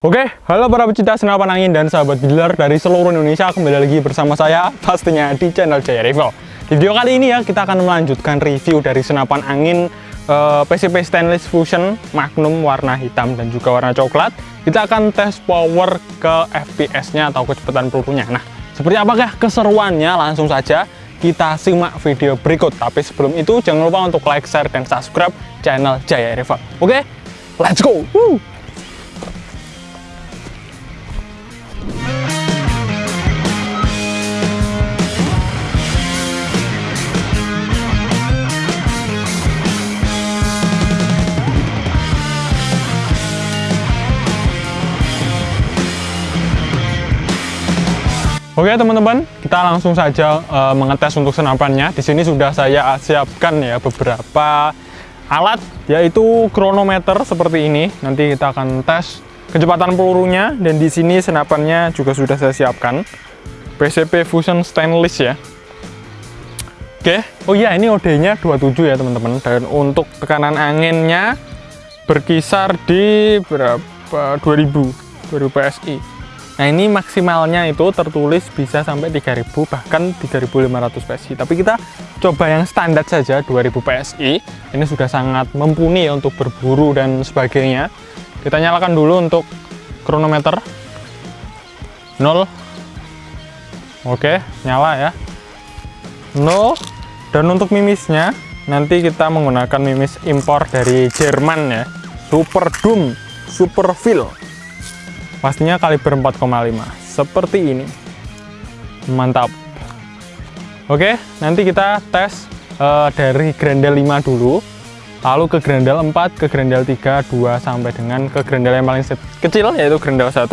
Oke, halo para pecinta senapan angin dan sahabat dealer dari seluruh Indonesia Kembali lagi bersama saya, pastinya di channel Jaya Rifle Di video kali ini ya, kita akan melanjutkan review dari senapan angin uh, PCP Stainless Fusion Magnum warna hitam dan juga warna coklat Kita akan tes power ke FPS-nya atau kecepatan pelurunya Nah, seperti apakah keseruannya? Langsung saja kita simak video berikut Tapi sebelum itu, jangan lupa untuk like, share, dan subscribe channel Jaya Rifle Oke, let's go! Woo! Oke teman-teman, kita langsung saja uh, mengetes untuk senapannya. Di sini sudah saya siapkan ya beberapa alat, yaitu kronometer seperti ini. Nanti kita akan tes kecepatan pelurunya dan di sini senapannya juga sudah saya siapkan. PCP Fusion Stainless ya. Oke, oh iya ini OD-nya 27 ya teman-teman. Dan untuk tekanan anginnya berkisar di berapa 2000 2000 PSI. Nah ini maksimalnya itu tertulis bisa sampai 3000 bahkan 3500 PSI tapi kita coba yang standar saja 2000 PSI ini sudah sangat mumpuni untuk berburu dan sebagainya. Kita nyalakan dulu untuk kronometer. 0 oke nyala ya. 0 dan untuk mimisnya nanti kita menggunakan mimis impor dari Jerman ya. Super Doom Super Feel pastinya kaliber 4,5 seperti ini. Mantap. Oke nanti kita tes uh, dari grendel 5 dulu lalu ke grendel 4 ke grendel 3 2 sampai dengan ke grendel yang paling kecil yaitu grendel 1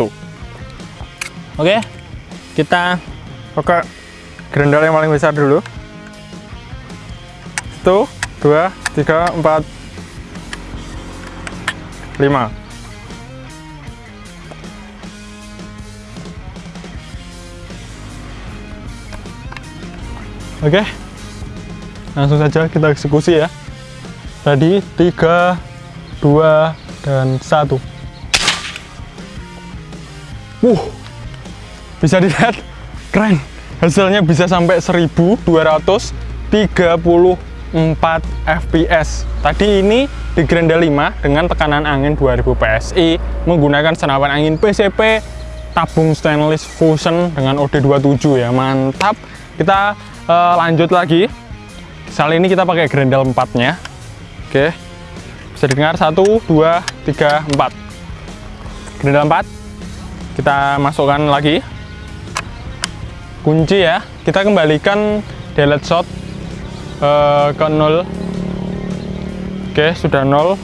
oke kita oke grendel yang paling besar dulu. 1 2 3 4 5 Oke, langsung saja kita eksekusi ya. Tadi 3, 2, dan 1. Wuh, bisa dilihat keren. Hasilnya bisa sampai 1234 fps. Tadi ini di Grendel 5 dengan tekanan angin 2000 PSI menggunakan senapan angin PCP tabung stainless fusion dengan OD27 ya. Mantap. Kita uh, lanjut lagi. Kali ini kita pakai grendel 4 nya oke. Bisa dengar 1 2 3 4 grendel 4 kita masukkan lagi. Kunci ya. Kita kembalikan delete shot uh, ke 0 oke sudah 0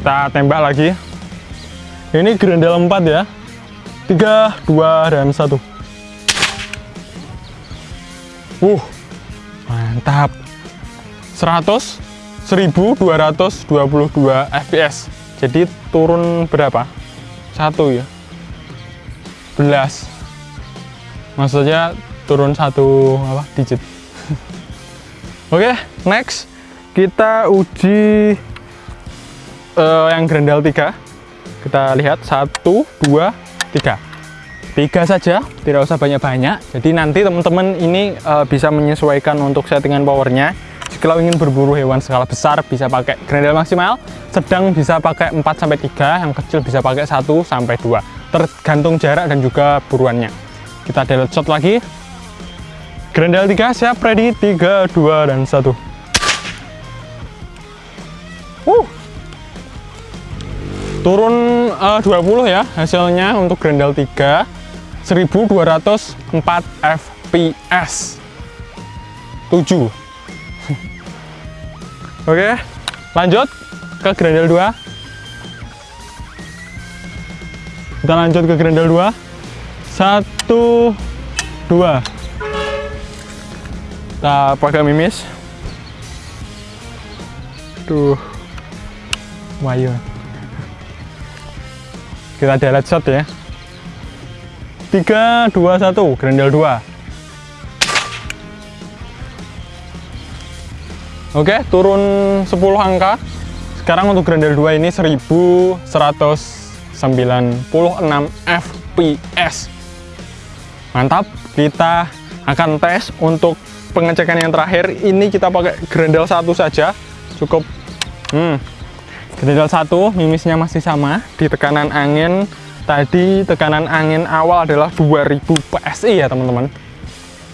kita tembak lagi. Ini grendel 4 ya. 3 2 dan 1 uh mantap. 100 1222 fps jadi turun berapa? Satu ya. 11 maksudnya turun satu apa digit. Oke okay, next. Kita uji uh, yang grendel 3 kita lihat. 1 2 3 tiga saja tidak usah banyak-banyak. Jadi nanti teman-teman ini uh, bisa menyesuaikan untuk settingan powernya. Jika ingin berburu hewan skala besar bisa pakai grendel maksimal. Sedang bisa pakai 4-3 yang kecil bisa pakai 1-2 tergantung jarak dan juga buruannya. Kita delete shot lagi. Grendel 3 siap ready. 3, 2, dan 1 uh. turun uh, 20 ya hasilnya untuk grendel 3 1204 fps 7 oke lanjut ke grendel 2 kita lanjut ke grendel 2 1 2 kita pakai mimis. Tuh wayu kita delete shot ya. 3 2 1 grendel 2 Oke turun 10 angka. Sekarang untuk grendel 2 ini 1100 fps mantap kita akan tes untuk pengecekan yang terakhir. Ini kita pakai grendel satu saja. Cukup hmm, grendel satu mimisnya masih sama. Di tekanan angin tadi tekanan angin awal adalah 2000 PSI ya teman-teman.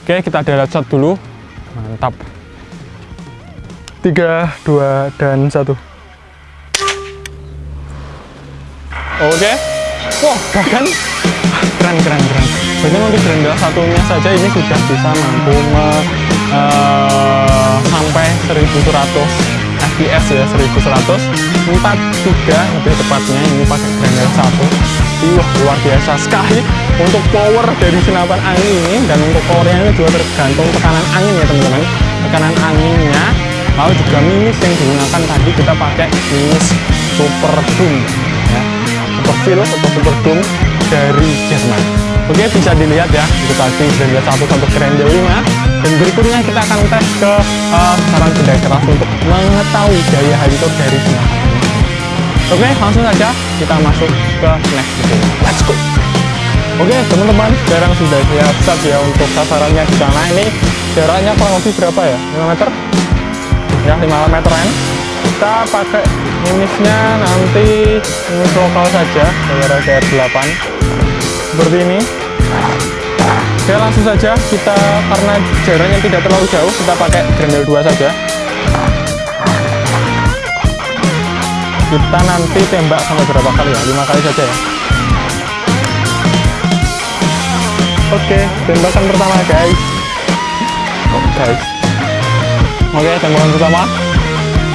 Oke kita delete shot dulu. Mantap. 3, 2, dan 1 Oke. Wah, bahkan keren keren keren. Bahkan untuk grendel satunya saja ini sudah bisa mampu me, uh, sampai 1100 fps ya 1100 43 lebih tepatnya ini pakai grendel satu. Wah, luar biasa sekali. Untuk power dari senapan angin ini dan untuk powernya ini juga tergantung tekanan angin ya teman-teman. Tekanan anginnya lalu juga mimis yang digunakan tadi kita pakai mimis super boom super Philips atau super Doom dari Jerman. Oke bisa dilihat ya itu tadi Grendel 1 sampai Grendel 5 dan berikutnya kita akan tes ke uh, saran benda keras untuk mengetahui daya halitur dari senapan oke langsung saja kita masuk ke next video. Let's go. Oke teman-teman, sekarang sudah siap ya untuk sasarannya di sana. Ini jaraknya kurang lebih berapa ya? 5 meter? Ya 5 meteran kita pakai mimisnya nanti mimis lokal saja daerah DR8 seperti ini oke langsung saja kita karena jaraknya tidak terlalu jauh kita pakai grendel 2 saja. Kita nanti tembak sampai berapa kali ya? 5 kali saja ya? Oke tembakan pertama guys. Oh guys. Oke tembakan pertama.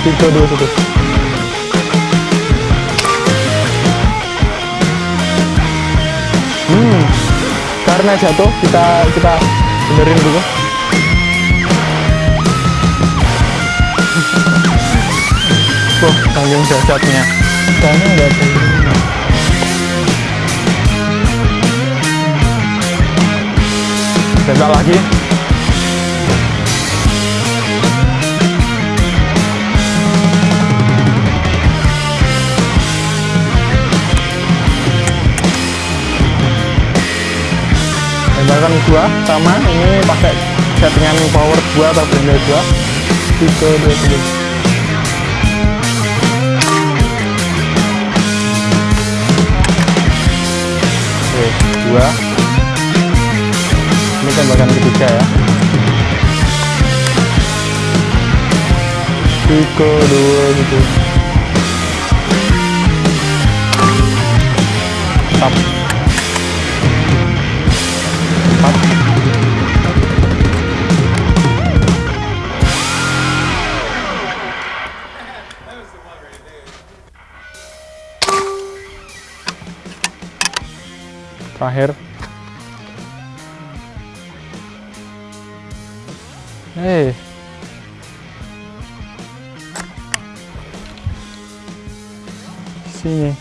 Tiga dua satu. Hmm karena jatuh kita kita benerin dulu. Wah, tanggung jasadnya karena nggak ada ini lagi tembakan dua sama ini pakai settingan power 2 atau blender 2 tiga dua oke dua. Ini tembakan ketiga ya. Tiga dua gitu terakhir. Hei sini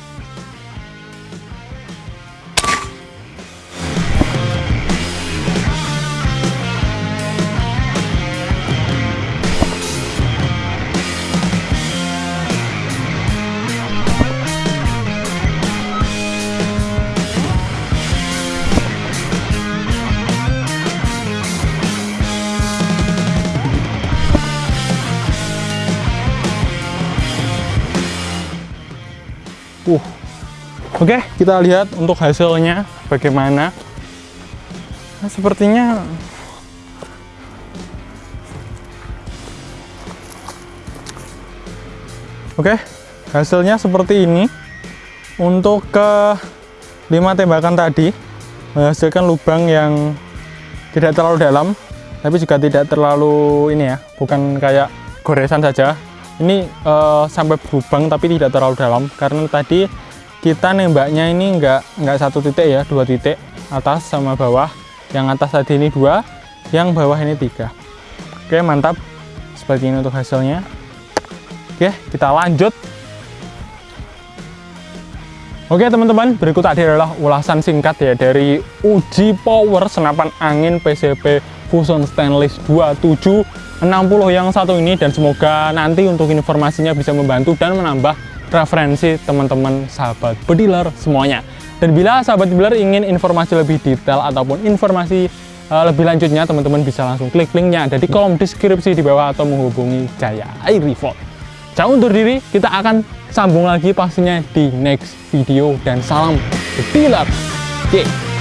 Oke, kita lihat untuk hasilnya bagaimana. Nah, sepertinya Oke, hasilnya seperti ini. Untuk ke 5 tembakan tadi menghasilkan lubang yang tidak terlalu dalam, tapi juga tidak terlalu ini ya, bukan kayak goresan saja, ini uh, sampai berlubang tapi tidak terlalu dalam karena tadi kita nembaknya ini enggak enggak satu titik ya dua titik atas sama bawah. Yang atas tadi ini dua yang bawah ini tiga. Oke mantap. Seperti ini untuk hasilnya. Oke kita lanjut. Oke teman-teman, berikut tadi adalah ulasan singkat ya dari uji power senapan angin PCP Fusion Stainless 2760 yang satu ini. Dan semoga nanti untuk informasinya bisa membantu dan menambah referensi teman-teman sahabat bediler semuanya. Dan bila sahabat bediler ingin informasi lebih detail ataupun informasi uh, lebih lanjutnya, teman-teman bisa langsung klik linknya ada di kolom deskripsi di bawah atau menghubungi Jaya Air Revolt. Jangan undur diri, kita akan sambung lagi pastinya di next video dan salam bediler. Yeah.